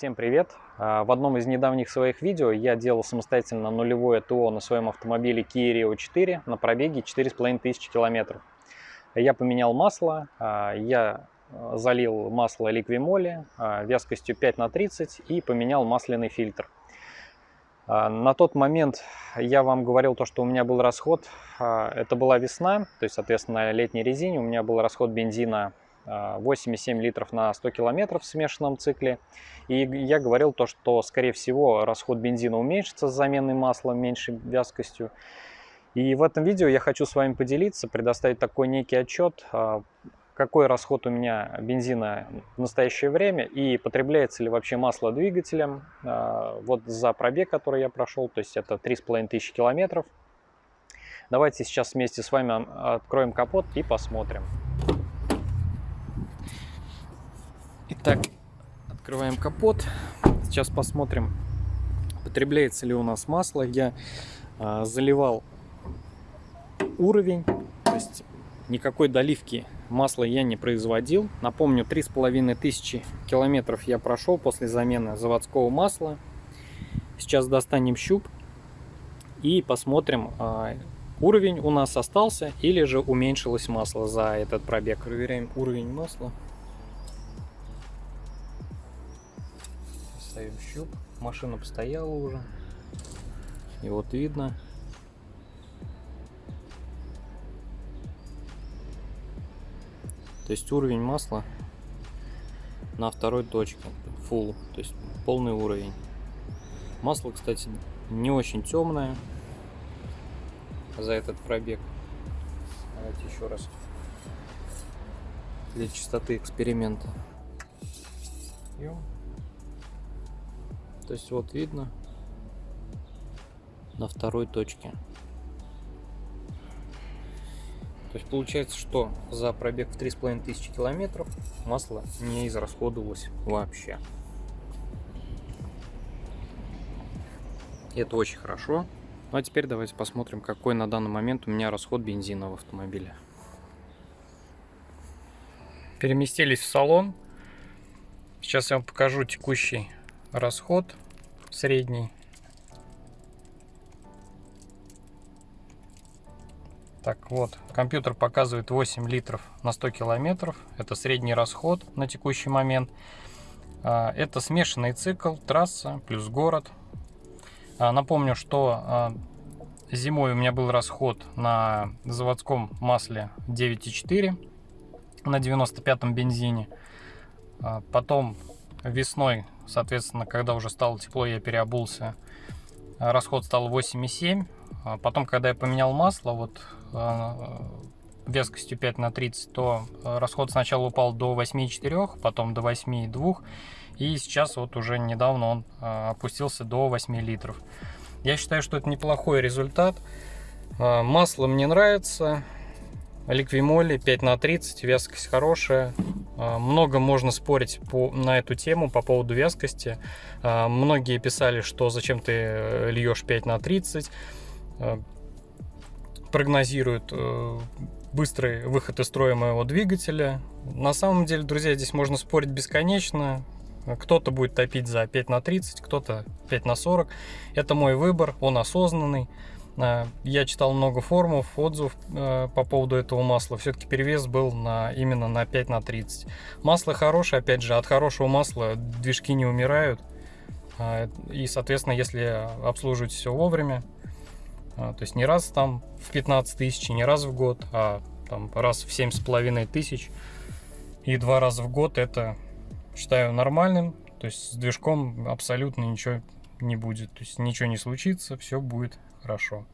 Всем привет! А, в одном из недавних своих видео я делал самостоятельно нулевое ТО на своем автомобиле Kia Rio 4 на пробеге 4500 километров. Я поменял масло, а, я залил масло а, вязкостью 5 на 30 и поменял масляный фильтр. На тот момент я вам говорил то, что у меня был расход, это была весна, то есть, соответственно, на летней резине у меня был расход бензина 8,7 литров на 100 километров в смешанном цикле. И я говорил то, что, скорее всего, расход бензина уменьшится с заменой масла меньшей вязкостью. И в этом видео я хочу с вами поделиться, предоставить такой некий отчет, а, какой расход у меня бензина в настоящее время и потребляется ли вообще масло двигателем. А, вот за пробег, который я прошел, то есть это 3500 километров. Давайте сейчас вместе с вами откроем капот и посмотрим. Итак, открываем капот. Сейчас посмотрим, потребляется ли у нас масло. Я а, заливал уровень, то есть никакой доливки масла я не производил. Напомню, три с половиной тысячи километров я прошел после замены заводского масла. Сейчас достанем щуп и посмотрим, а, уровень у нас остался или же уменьшилось масло за этот пробег. Проверяем уровень масла. Ставим щуп. Машина постояла уже. И вот видно. То есть уровень масла на второй точке. Full. То есть полный уровень. Масло, кстати, не очень темное за этот пробег. Давайте еще раз для чистоты эксперимента. Пьем. То есть вот видно на второй точке. То есть получается, что за пробег в 3500 километров масло не израсходовалось вообще. Это очень хорошо. Ну а теперь давайте посмотрим, какой на данный момент у меня расход бензина в автомобиле. Переместились в салон. Сейчас я вам покажу текущий расход средний. Так вот, компьютер показывает 8 литров на 100 километров. Это средний расход на текущий момент. А, это смешанный цикл, трасса плюс город. А, напомню, что а, зимой у меня был расход на заводском масле 9,4 на 95-м бензине. Потом весной Соответственно, когда уже стало тепло, я переобулся. Расход стал 8,7. А потом, когда я поменял масло, вот а, вескостью 5 на 30, то расход сначала упал до 8,4, потом до 8,2. И сейчас вот уже недавно он а, опустился до 8 литров. Я считаю, что это неплохой результат. Масло мне нравится. Ликвимоли 5 на 30, вязкость хорошая. А, много можно спорить по, на эту тему по поводу вязкости. А, многие писали, что зачем ты э, льешь 5 на 30. А, прогнозируют э, быстрый выход из строя моего двигателя. На самом деле, друзья, здесь можно спорить бесконечно. Кто-то будет топить за 5 на 30, кто-то 5 на 40. Это мой выбор, он осознанный. Э, я читал много форумов, отзывов э, по поводу этого масла. Все-таки перевес был на, именно на 5 на 30. Масло хорошее, опять же, от хорошего масла движки не умирают. Э, и, соответственно, если обслуживать все вовремя, то есть не раз там в 15 тысяч, не раз в год, а там раз в семь с половиной тысяч и два раза в год, это считаю нормальным. То есть с движком абсолютно ничего не будет. То есть ничего не случится, все будет хорошо.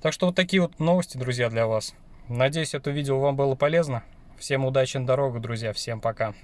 Так что вот такие вот новости, друзья, для вас. Надеюсь, это видео вам было полезно. Всем удачи на дорогах, друзья. Всем пока.